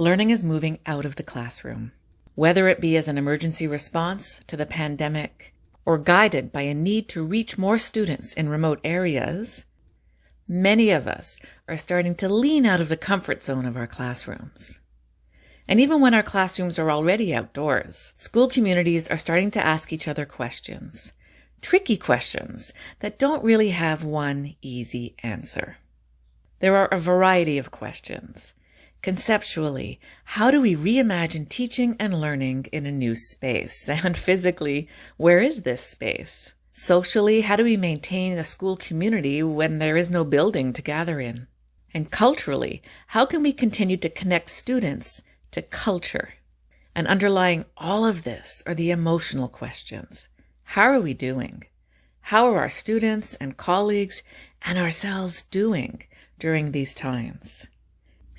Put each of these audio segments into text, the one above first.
learning is moving out of the classroom. Whether it be as an emergency response to the pandemic or guided by a need to reach more students in remote areas, many of us are starting to lean out of the comfort zone of our classrooms. And even when our classrooms are already outdoors, school communities are starting to ask each other questions. Tricky questions that don't really have one easy answer. There are a variety of questions. Conceptually, how do we reimagine teaching and learning in a new space? And physically, where is this space? Socially, how do we maintain a school community when there is no building to gather in? And culturally, how can we continue to connect students to culture? And underlying all of this are the emotional questions. How are we doing? How are our students and colleagues and ourselves doing during these times?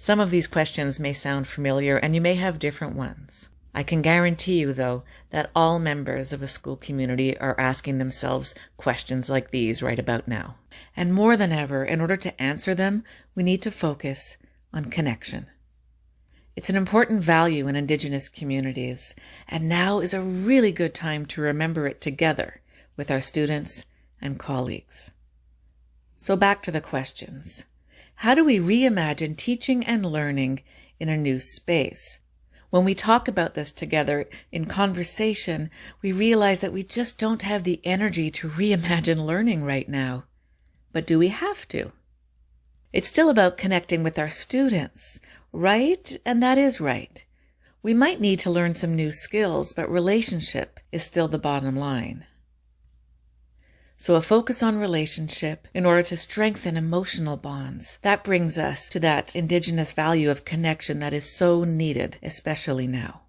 Some of these questions may sound familiar and you may have different ones. I can guarantee you, though, that all members of a school community are asking themselves questions like these right about now. And more than ever, in order to answer them, we need to focus on connection. It's an important value in Indigenous communities, and now is a really good time to remember it together with our students and colleagues. So back to the questions. How do we reimagine teaching and learning in a new space? When we talk about this together in conversation, we realize that we just don't have the energy to reimagine learning right now. But do we have to? It's still about connecting with our students, right? And that is right. We might need to learn some new skills, but relationship is still the bottom line. So a focus on relationship in order to strengthen emotional bonds. That brings us to that indigenous value of connection that is so needed, especially now.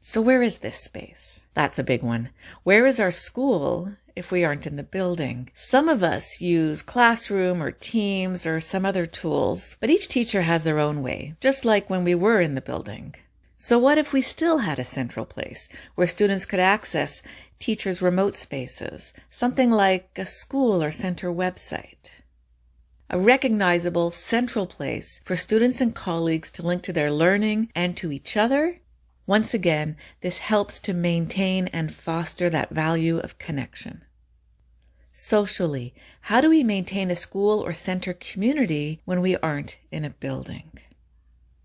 So where is this space? That's a big one. Where is our school if we aren't in the building? Some of us use Classroom or Teams or some other tools, but each teacher has their own way, just like when we were in the building. So what if we still had a central place where students could access teachers' remote spaces, something like a school or center website? A recognizable central place for students and colleagues to link to their learning and to each other. Once again, this helps to maintain and foster that value of connection. Socially, how do we maintain a school or center community when we aren't in a building?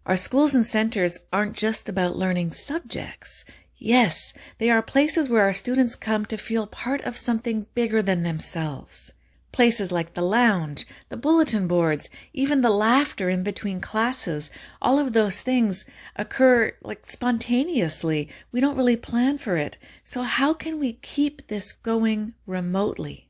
Our schools and centers aren't just about learning subjects. Yes, they are places where our students come to feel part of something bigger than themselves. Places like the lounge, the bulletin boards, even the laughter in between classes, all of those things occur like spontaneously. We don't really plan for it. So how can we keep this going remotely?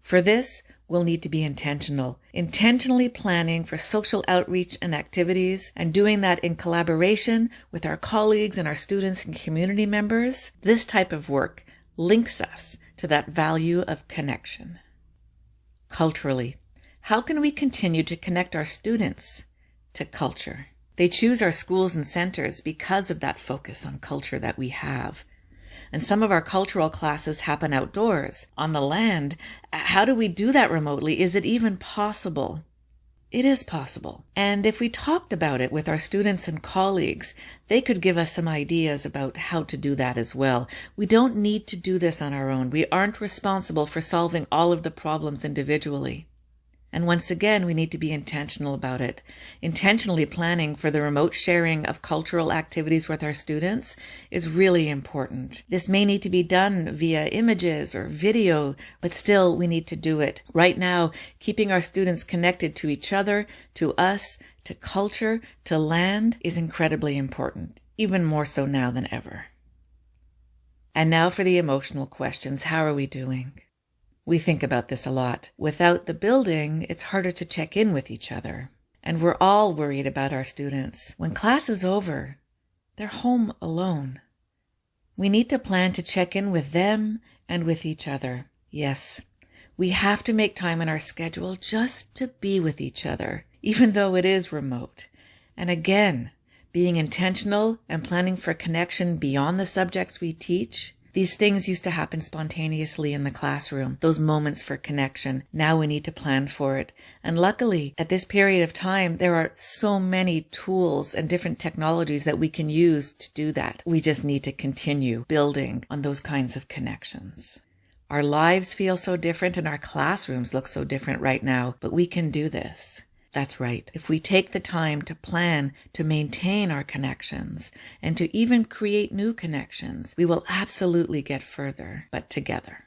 For this, we'll need to be intentional, intentionally planning for social outreach and activities and doing that in collaboration with our colleagues and our students and community members. This type of work links us to that value of connection. Culturally, how can we continue to connect our students to culture? They choose our schools and centers because of that focus on culture that we have and some of our cultural classes happen outdoors, on the land. How do we do that remotely? Is it even possible? It is possible. And if we talked about it with our students and colleagues, they could give us some ideas about how to do that as well. We don't need to do this on our own. We aren't responsible for solving all of the problems individually. And once again, we need to be intentional about it. Intentionally planning for the remote sharing of cultural activities with our students is really important. This may need to be done via images or video, but still we need to do it. Right now, keeping our students connected to each other, to us, to culture, to land is incredibly important, even more so now than ever. And now for the emotional questions. How are we doing? We think about this a lot. Without the building, it's harder to check in with each other. And we're all worried about our students. When class is over, they're home alone. We need to plan to check in with them and with each other. Yes, we have to make time in our schedule just to be with each other, even though it is remote. And again, being intentional and planning for connection beyond the subjects we teach These things used to happen spontaneously in the classroom, those moments for connection. Now we need to plan for it. And luckily, at this period of time, there are so many tools and different technologies that we can use to do that. We just need to continue building on those kinds of connections. Our lives feel so different and our classrooms look so different right now, but we can do this. That's right. If we take the time to plan to maintain our connections and to even create new connections, we will absolutely get further, but together.